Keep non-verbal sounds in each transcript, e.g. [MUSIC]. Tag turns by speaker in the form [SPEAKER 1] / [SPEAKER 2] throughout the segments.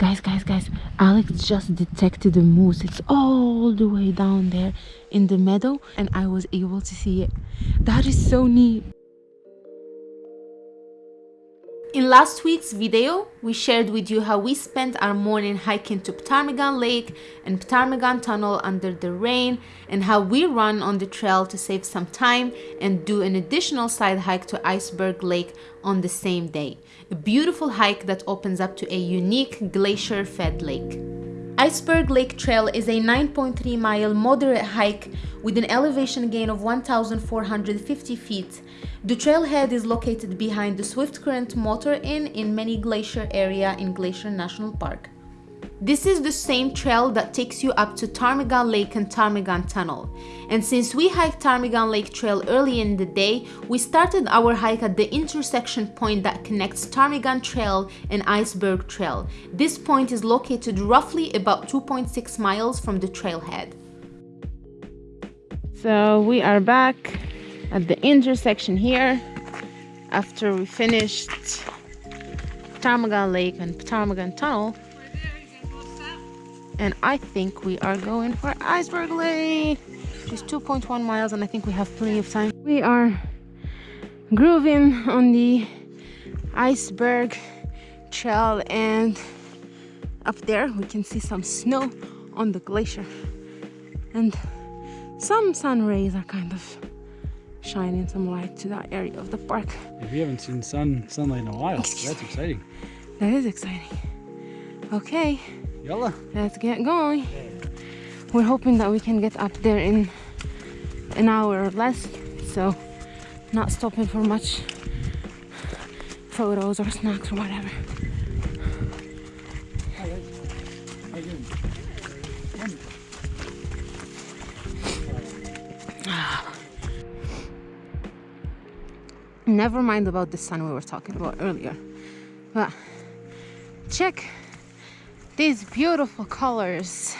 [SPEAKER 1] guys guys guys alex just detected a moose. It's all the way down there in the meadow and i was able to see it. That is so neat in last week's video, we shared with you how we spent our morning hiking to Ptarmigan Lake and Ptarmigan Tunnel under the rain and how we run on the trail to save some time and do an additional side hike to Iceberg Lake on the same day. A beautiful hike that opens up to a unique glacier-fed lake. Iceberg Lake Trail is a 9.3 mile moderate hike with an elevation gain of 1,450 feet. The trailhead is located behind the Swiftcurrent Motor Inn in Many Glacier area in Glacier National Park. This is the same trail that takes you up to Ptarmigan Lake and Ptarmigan Tunnel. And since we hiked Ptarmigan Lake Trail early in the day, we started our hike at the intersection point that connects Ptarmigan Trail and Iceberg Trail. This point is located roughly about 2.6 miles from the trailhead. So we are back at the intersection here after we finished Ptarmigan Lake and Ptarmigan Tunnel and I think we are going for Iceberg Lake. It's 2.1 miles and I think we have plenty of time. We are grooving on the iceberg trail and up there we can see some snow on the glacier and some sun rays are kind of shining some light to that area of the park.
[SPEAKER 2] If you haven't seen sun sunlight in a while. That's exciting.
[SPEAKER 1] That is exciting. Okay.
[SPEAKER 2] Yalla.
[SPEAKER 1] Let's get going. We're hoping that we can get up there in an hour or less. So not stopping for much photos or snacks or whatever. [SIGHS] Never mind about the sun we were talking about earlier. But check these beautiful colors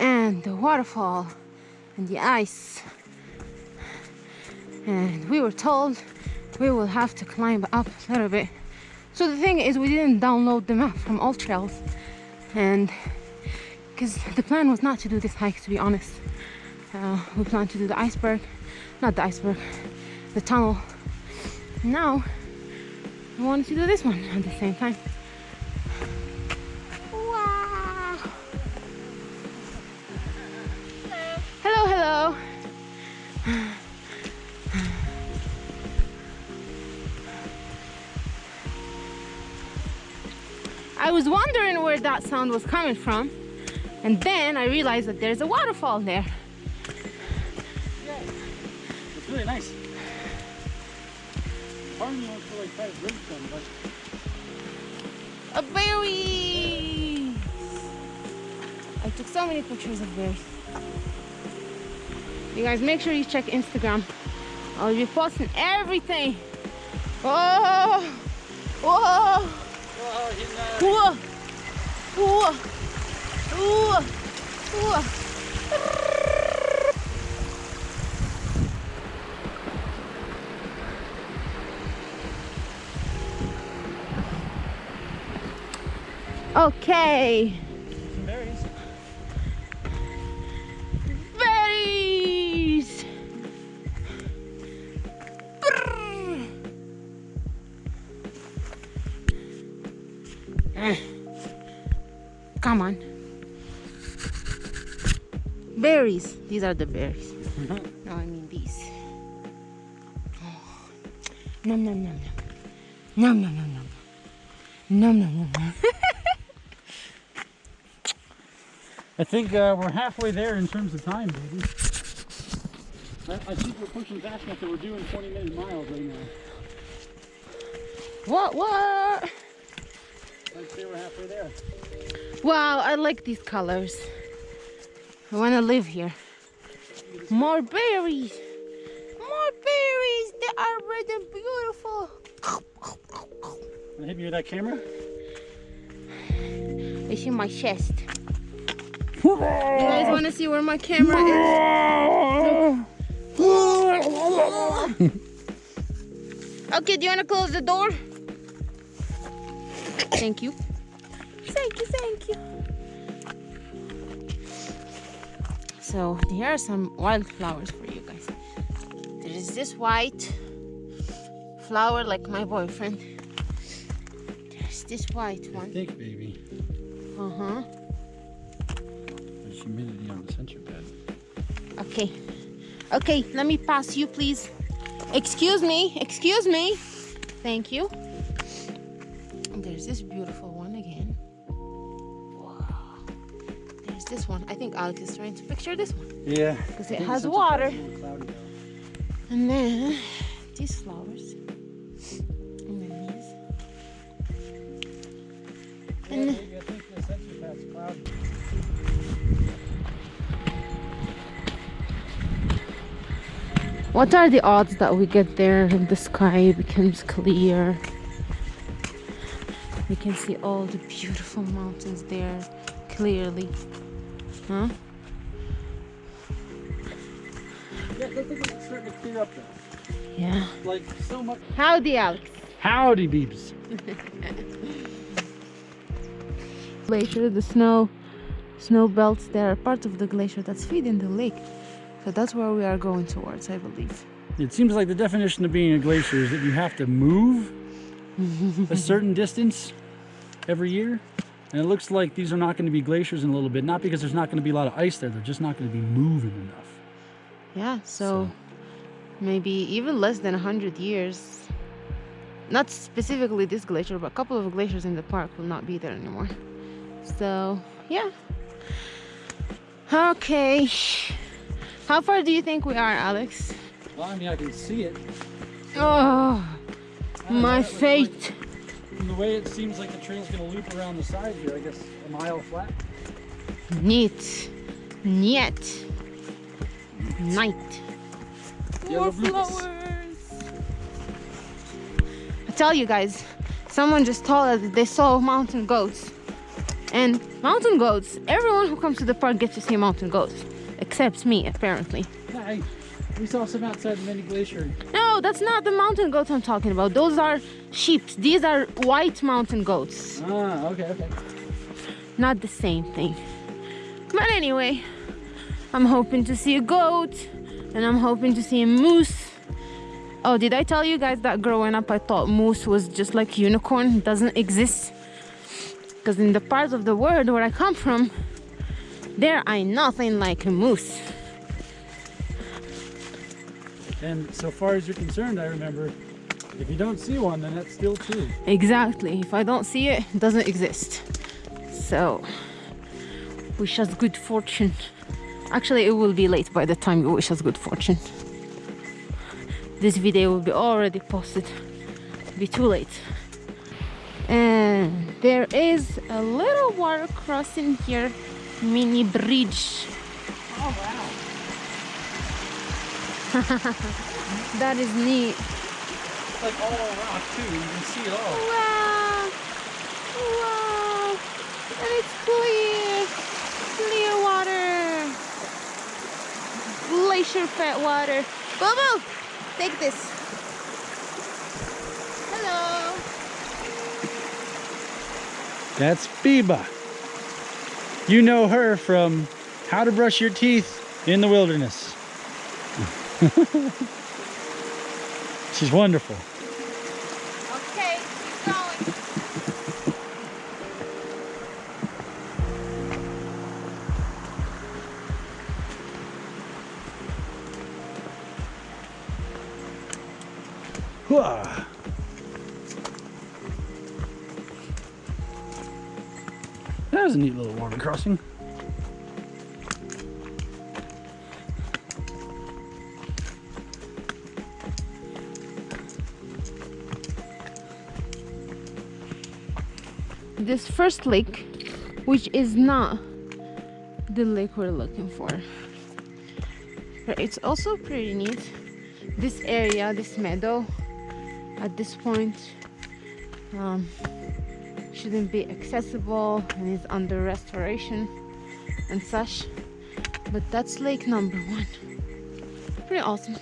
[SPEAKER 1] and the waterfall and the ice. And we were told we will have to climb up a little bit. So the thing is we didn't download the map from AllTrails. And because the plan was not to do this hike to be honest. Uh, we planned to do the iceberg not the iceberg the tunnel. Now we wanted to do this one at the same time I was wondering where that sound was coming from and then I realized that there's a waterfall there
[SPEAKER 2] Yeah, it's really nice. Of me like bridge but
[SPEAKER 1] A berry! I took so many pictures of berries. You guys make sure you check Instagram. I'll be posting everything. Oh! Whoa! Okay. These are the berries. No, I mean these. Oh. Nom nom nom nom. Nom nom nom nom. Nom nom nom nom. [LAUGHS]
[SPEAKER 2] I think uh, we're halfway there in terms of time, baby. I, I think we're pushing fast enough that we're doing 20 minute miles right now.
[SPEAKER 1] What what?
[SPEAKER 2] I'd say we're halfway there.
[SPEAKER 1] Wow, I like these colors. I want to live here. More berries. More berries. They are red and beautiful.
[SPEAKER 2] Wanna hit me with that camera?
[SPEAKER 1] It's in my chest. You guys want to see where my camera is? [LAUGHS] Okay, do you want to close the door? Thank you. Thank you, thank you. So here are some wildflowers for you guys. There is this white flower like my boyfriend. There's this white one.
[SPEAKER 2] Thick, baby.
[SPEAKER 1] Uh-huh.
[SPEAKER 2] There's humidity on the sensor pad.
[SPEAKER 1] Okay. Okay, let me pass you, please. Excuse me, excuse me. Thank you. And there's this beautiful this one. I think Alex is trying to picture this one.
[SPEAKER 2] Yeah.
[SPEAKER 1] Because it has water. And then these flowers. And then these. And
[SPEAKER 2] I think the sensor pad's cloudy.
[SPEAKER 1] What are the odds that we get there and the sky becomes clear? We can see all the beautiful mountains there clearly. Huh?
[SPEAKER 2] Yeah, I think it's starting to clear up though.
[SPEAKER 1] Yeah.
[SPEAKER 2] Like so much.
[SPEAKER 1] Howdy, Alex.
[SPEAKER 2] Howdy, beeps. [LAUGHS]
[SPEAKER 1] Glacier, the snow, snow belts there are part of the glacier that's feeding the lake. So that's where we are going towards, I believe.
[SPEAKER 2] It seems like the definition of being a glacier is that you have to move [LAUGHS] a certain distance every year. And it looks like these are not going to be glaciers in a little bit, not because there's not going to be a lot of ice there, they're just not going to be moving enough.
[SPEAKER 1] Yeah, so, maybe even less than 100 years. Not specifically this glacier, but a couple of glaciers in the park will not be there anymore. So, yeah. Okay. How far do you think we are, Alex?
[SPEAKER 2] Well, I mean, I can see it.
[SPEAKER 1] Oh,
[SPEAKER 2] I don't know,
[SPEAKER 1] my fate.
[SPEAKER 2] Like, the way it seems like the trail's going to loop around the side here, I guess a mile flat.
[SPEAKER 1] Neat. Niet. Night. More flowers. I tell you guys, someone just told us that they saw mountain goats. And mountain goats, everyone who comes to the park gets to see mountain goats. Except me, apparently.
[SPEAKER 2] Yeah, hey, we saw some outside the Many Glacier.
[SPEAKER 1] No, that's not the mountain goats I'm talking about. Those are sheep. These are white mountain goats.
[SPEAKER 2] Ah, okay, okay.
[SPEAKER 1] Not the same thing. But anyway, I'm hoping to see a goat and I'm hoping to see a moose. Oh, did I tell you guys that growing up I thought moose was just like unicorn, it doesn't exist? Because in the parts of the world where I come from, there ain't nothing like a moose.
[SPEAKER 2] And so far as you're concerned, I remember, if you don't see one, then that's still true.
[SPEAKER 1] Exactly. If I don't see it, it doesn't exist. So, wish us good fortune. Actually, it will be late by the time you wish us good fortune. This video will be already posted. It'll be too late. And there is a little water crossing here, mini bridge.
[SPEAKER 2] Oh, wow. [LAUGHS]
[SPEAKER 1] That is neat.
[SPEAKER 2] It's like all rock, too. You can see it all.
[SPEAKER 1] Wow! Wow! And it's clear! Clear water! Glacier fed water. Bobo! Take this. Hello!
[SPEAKER 2] That's Biba. You know her from How to Brush Your Teeth in the Wilderness. [LAUGHS] She's wonderful.
[SPEAKER 1] Okay, keep going.
[SPEAKER 2] Hooah. That was a neat little water crossing.
[SPEAKER 1] This first lake, which is not the lake we're looking for. But it's also pretty neat. This area, this meadow, at this point, um, shouldn't be accessible and is under restoration and such. But that's lake number one. Pretty awesome.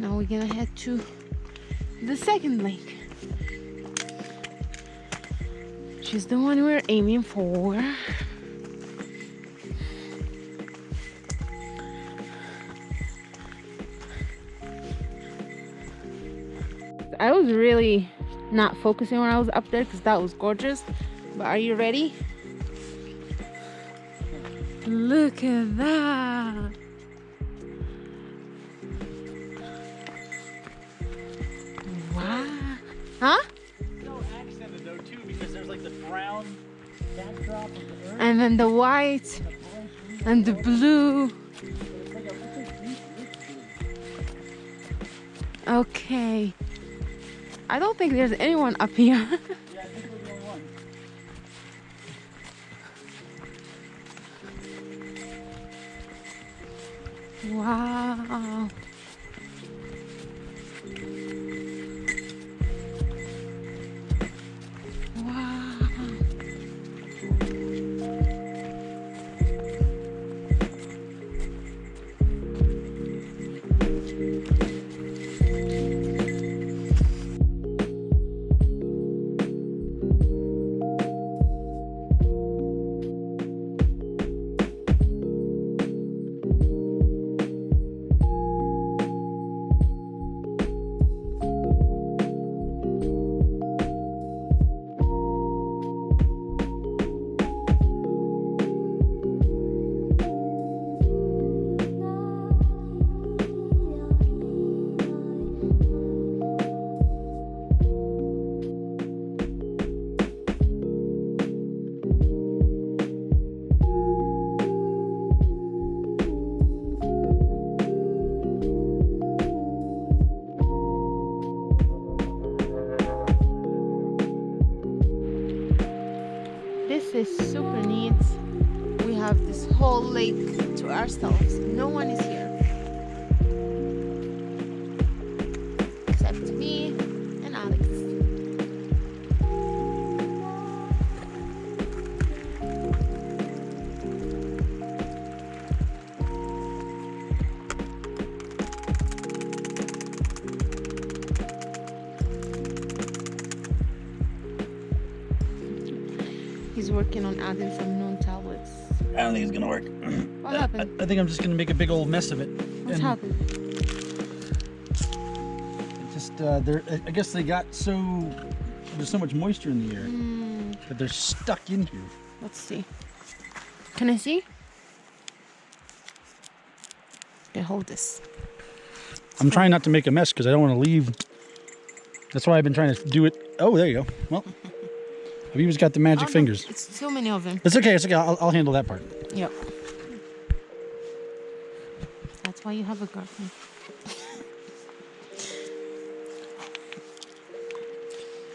[SPEAKER 1] Now we're gonna head to the second lake. She's the one we're aiming for. I was really not focusing when I was up there because that was gorgeous. But are you ready? Look at that. And then the white and the blue. Okay. I don't think there's anyone up here. [LAUGHS]
[SPEAKER 2] Yeah,
[SPEAKER 1] This is super neat. We have this whole lake to ourselves. No one is here.
[SPEAKER 2] Don't think it's gonna work.
[SPEAKER 1] What happened?
[SPEAKER 2] I think I'm just gonna make a big old mess of it.
[SPEAKER 1] What's
[SPEAKER 2] And
[SPEAKER 1] happened?
[SPEAKER 2] it Just uh, they're, I- I guess they got so there's so much moisture in the air
[SPEAKER 1] Hmm,
[SPEAKER 2] that they're stuck in here.
[SPEAKER 1] let's see. Can I see? Okay, hold this.
[SPEAKER 2] I'm trying not to make a mess because I don't want to leave. That's why I've been trying to do it. Oh, there you go. Well, Aviva's got the magic fingers.
[SPEAKER 1] It's so many of them.
[SPEAKER 2] It's okay. It's okay. I'll, I'll handle that part.
[SPEAKER 1] Yep. That's why you have a girlfriend.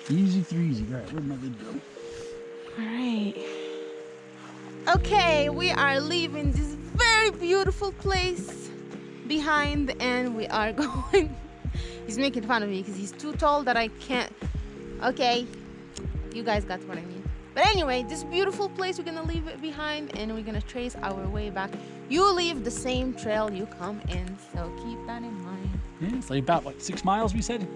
[SPEAKER 2] Easy threezy. All right, where'd my lid go?
[SPEAKER 1] All right. Okay, we are leaving this very beautiful place behind, and we are [LAUGHS] going. he's making fun of me because he's too tall that I can't. Okay, you guys got what I mean. But anyway, this beautiful place we're gonna leave it behind, and we're gonna trace our way back. You leave the same trail you come in, so keep that in mind.
[SPEAKER 2] Yeah, it's like about what six miles we said.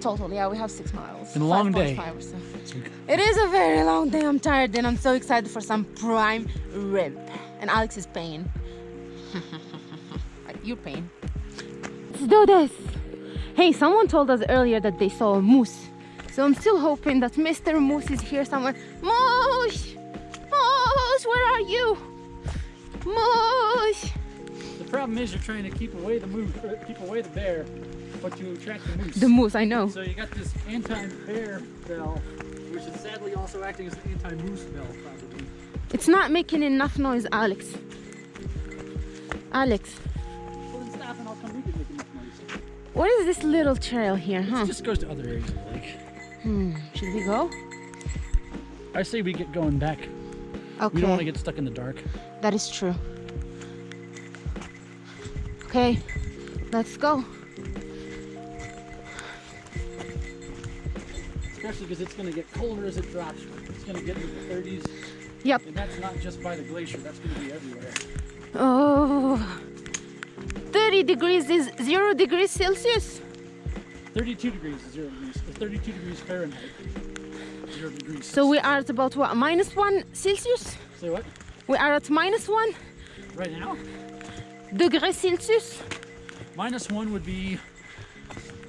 [SPEAKER 1] Total, yeah, we have six miles.
[SPEAKER 2] Been a long day.
[SPEAKER 1] so.
[SPEAKER 2] So
[SPEAKER 1] It is a very long day. I'm tired and I'm so excited for some prime rib. And Alex is paying. like [LAUGHS] you're paying. Let's do this. Hey, someone told us earlier that they saw a moose. So I'm still hoping that Mr. Moose is here somewhere. Moose! Moose, where are you? Moose!
[SPEAKER 2] The problem is you're trying to keep away the moose, keep away the bear, but you attract the moose.
[SPEAKER 1] The moose, I know.
[SPEAKER 2] So you got this anti-bear bell, which is sadly also acting as an anti-moose bell, probably.
[SPEAKER 1] It's not making enough noise, Alex. Alex,
[SPEAKER 2] Well, stop and I'll come. We can make enough noise.
[SPEAKER 1] what is this little trail here, huh?
[SPEAKER 2] It just goes to other areas of the lake.
[SPEAKER 1] Hmm, should we go?
[SPEAKER 2] I say we get going back.
[SPEAKER 1] Okay.
[SPEAKER 2] We don't want to get stuck in the dark.
[SPEAKER 1] That is true. Okay, let's go.
[SPEAKER 2] Especially because it's going to get colder as it drops. It's going to get into the 30s.
[SPEAKER 1] Yep.
[SPEAKER 2] And that's not just by the glacier. That's going to be everywhere.
[SPEAKER 1] Oh, 30 degrees is zero degrees Celsius.
[SPEAKER 2] 32 degrees is zero degrees. It's 32 degrees Fahrenheit. zero degrees.
[SPEAKER 1] So we are at about what, minus one Celsius?
[SPEAKER 2] Say what?
[SPEAKER 1] We are at minus one
[SPEAKER 2] Right now?
[SPEAKER 1] degree Celsius.
[SPEAKER 2] Minus one would be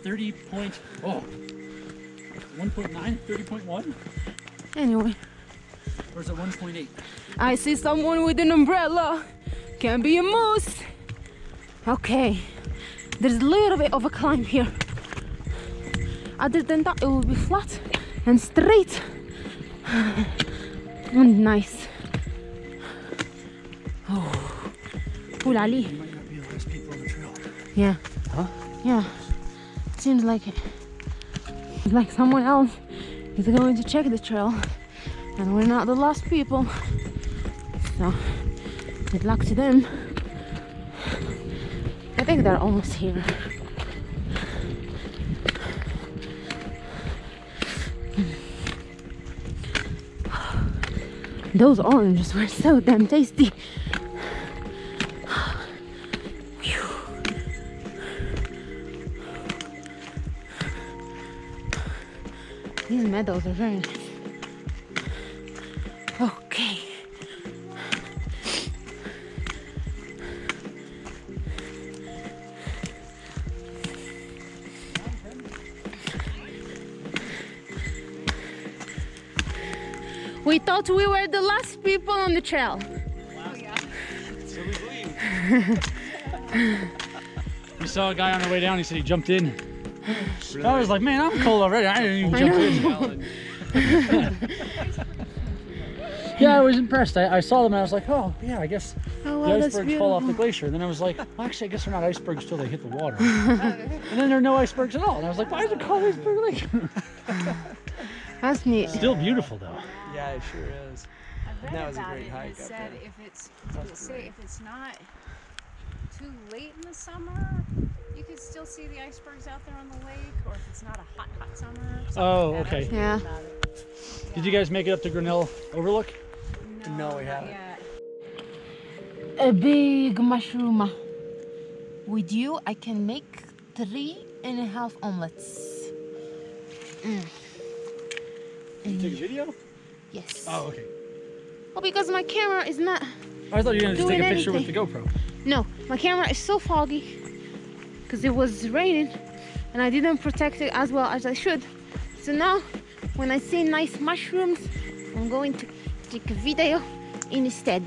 [SPEAKER 2] 30 point, oh, 1.9, 30.1?
[SPEAKER 1] Anyway,
[SPEAKER 2] Or is it 1.8?
[SPEAKER 1] I see someone with an umbrella. Can be a moose. Okay, there's a little bit of a climb here. Other than that, it will be flat and straight and nice. Oh, Oul Ali.
[SPEAKER 2] Might not be the last people on the trail.
[SPEAKER 1] Yeah.
[SPEAKER 2] Huh?
[SPEAKER 1] Yeah. Seems like it. Like someone else is going to check the trail, and we're not the last people. So, good luck to them. I think they're almost here. Those oranges were so damn tasty. These meadows are very nice. We we were the last people on the trail.
[SPEAKER 2] We saw a guy on the way down, he said he jumped in. I was like, man, I'm cold already. I didn't even jump in. [LAUGHS] yeah, I was impressed. I, I saw them and I was like, oh, yeah, I guess
[SPEAKER 1] Oh,
[SPEAKER 2] the icebergs fall off the glacier. And then I was like, well, actually, I guess they're not icebergs till they hit the water. and then there are no icebergs at all. And I was like, why is it called Iceberg Lake?
[SPEAKER 1] That's neat.
[SPEAKER 2] Still beautiful, though.
[SPEAKER 3] Yeah, it sure is.
[SPEAKER 4] I read
[SPEAKER 3] That was a
[SPEAKER 4] about
[SPEAKER 3] great
[SPEAKER 4] it, and it said
[SPEAKER 3] there.
[SPEAKER 4] if it's they say if it's not too late in the summer, you could still see the icebergs out there on the lake, or if it's not a hot, hot summer.
[SPEAKER 2] Oh,
[SPEAKER 4] like that. I was
[SPEAKER 2] okay.
[SPEAKER 4] reading
[SPEAKER 1] Yeah.
[SPEAKER 2] Did you guys make it up to Grinnell Overlook?
[SPEAKER 3] No, we haven't.
[SPEAKER 4] yet.
[SPEAKER 1] a big mushroom. With you, I can make three and a half omelets. Mm.
[SPEAKER 2] Did you take a video?
[SPEAKER 1] Yes.
[SPEAKER 2] Oh, okay.
[SPEAKER 1] Well, because my camera is not.
[SPEAKER 2] Oh, I thought you were going to just take a picture with the. GoPro.
[SPEAKER 1] No, my camera is so foggy because it was raining and I didn't protect it as well as I should. So now, when I see nice mushrooms, I'm going to take a video instead.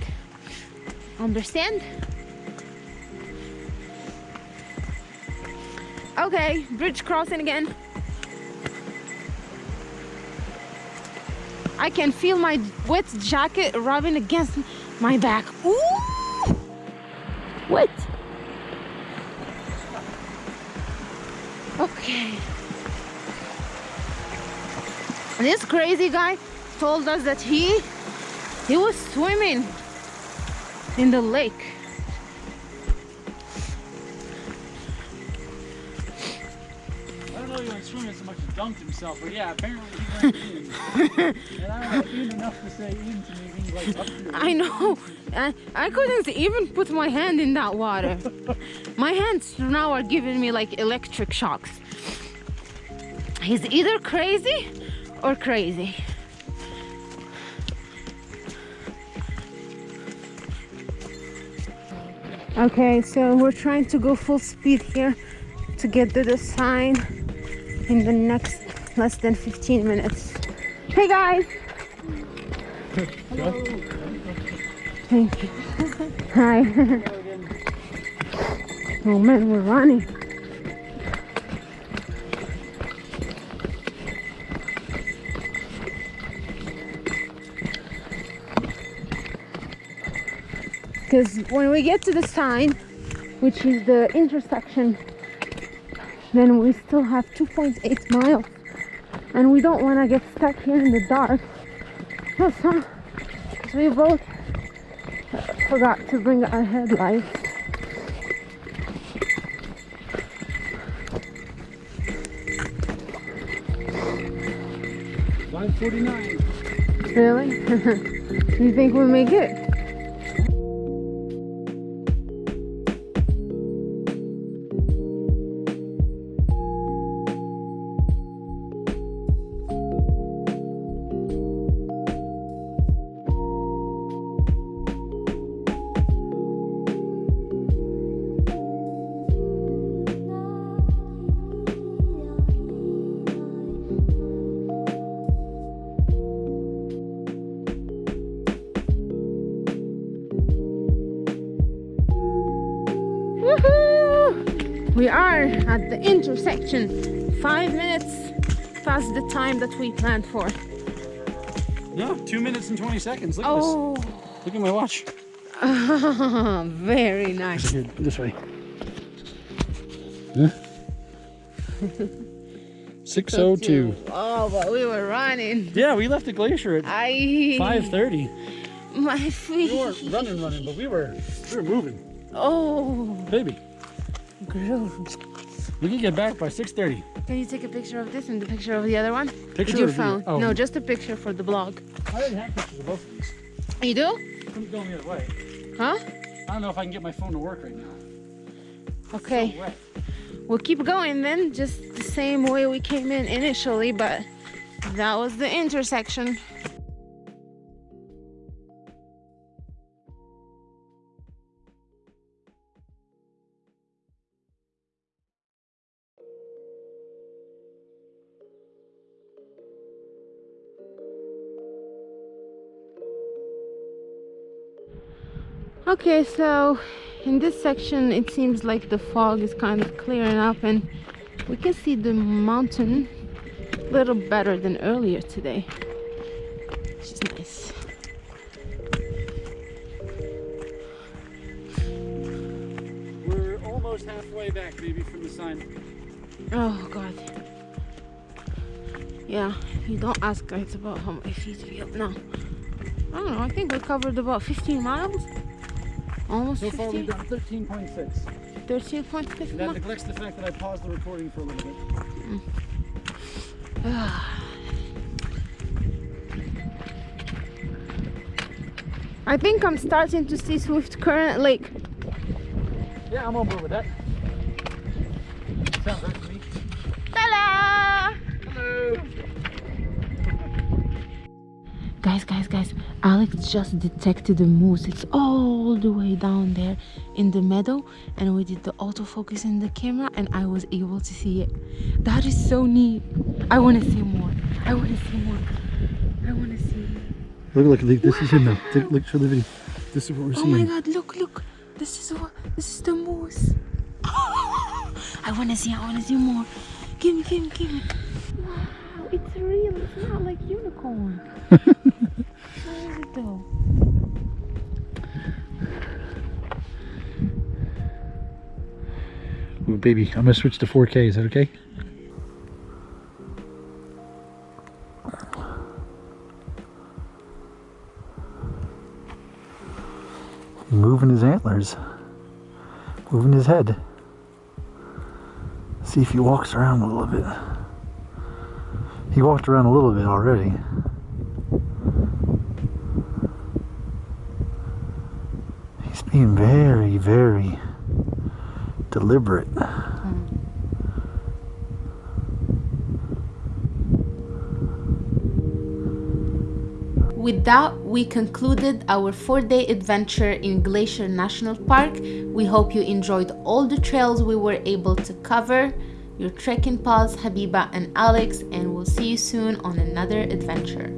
[SPEAKER 1] Understand? Okay, bridge crossing again. I can feel my wet jacket rubbing against my back. Ooh! What? Okay. This crazy guy told us that he he was swimming in the lake.
[SPEAKER 2] Dunked himself, but yeah, apparently he went in. and I enough to say in to me like
[SPEAKER 1] I know. I, I couldn't even put my hand in that water. my hands now are giving me like electric shocks. He's either crazy or crazy. Okay, so we're trying to go full speed here to get to the sign in the next less than 15 minutes. Hey guys! Thank you. Hi. [LAUGHS] oh man, we're running. Because when we get to the sign, which is the intersection, then we still have 2.8 miles. And we don't want to get stuck here in the dark. So we both uh, forgot to bring our headlights.
[SPEAKER 2] Five forty-nine.
[SPEAKER 1] Really? [LAUGHS] you think we'll make it? We are at the intersection. Five minutes past the time that we planned for.
[SPEAKER 2] No, two minutes and 20 seconds. Look at
[SPEAKER 1] Oh,
[SPEAKER 2] this. Look at my watch. [LAUGHS]
[SPEAKER 1] very nice.
[SPEAKER 2] Here, this way. Huh? [LAUGHS] 602.
[SPEAKER 1] Oh, but we were running.
[SPEAKER 2] Yeah, we left the glacier at
[SPEAKER 1] I
[SPEAKER 2] 5:30.
[SPEAKER 1] my feet We
[SPEAKER 2] weren't running, running, but we were we were moving,
[SPEAKER 1] Oh,
[SPEAKER 2] baby. We can get back by 6:30.
[SPEAKER 1] Can you take a picture of this and the picture of the other one?
[SPEAKER 2] Picture
[SPEAKER 1] With your phone.
[SPEAKER 2] Oh.
[SPEAKER 1] No, just a picture for the blog.
[SPEAKER 2] I already have pictures of both of these.
[SPEAKER 1] You do?
[SPEAKER 2] I'm going the other way.
[SPEAKER 1] Huh?
[SPEAKER 2] I don't know if I can get my phone to work right now.
[SPEAKER 1] Okay.
[SPEAKER 2] So.
[SPEAKER 1] We'll keep going then, just the same way we came in initially, but that was the intersection. Okay, so in this section it seems like the fog is kind of clearing up and we can see the mountain a little better than earlier today which is nice.
[SPEAKER 2] We're almost halfway back, baby, from the sign.
[SPEAKER 1] oh god. Yeah you don't ask guys about how my feet feel. No. I don't know I think we covered about 15 miles almost
[SPEAKER 2] So far, we've done 13.6.
[SPEAKER 1] 13.6
[SPEAKER 2] That neglects the fact that I paused the recording for a little bit. [SIGHS]
[SPEAKER 1] I think I'm starting to see Swiftcurrent Lake
[SPEAKER 2] Yeah, I'm on board with that. Sounds right to me.
[SPEAKER 1] Ta-da!
[SPEAKER 2] Hello.
[SPEAKER 1] Guys, guys, guys, Alex just detected a moose. It's all the way down there in the meadow, and we did the autofocus in the camera, and I was able to see it. That is so neat. I want to see more. I want to see more. I want to see.
[SPEAKER 2] Look, look, look, this is him now. Take, look, show the video. This is what we're seeing.
[SPEAKER 1] Oh my. God! Look, look. This is what. This is the moose. [LAUGHS] I want to see. I want to see more. Give me, give me, give me. Wow, it's real. It's not like unicorn. [LAUGHS] Where is?
[SPEAKER 2] Ooh, baby, I'm gonna switch to 4K. Is that okay? Moving his antlers, moving his head. See if he walks around a little bit. He walked around a little bit already. Being very, very deliberate.
[SPEAKER 1] With that, we concluded our four day adventure in Glacier National Park. We hope you enjoyed all the trails we were able to cover. Your trekking pals, Habiba and Alex, and we'll see you soon on another adventure.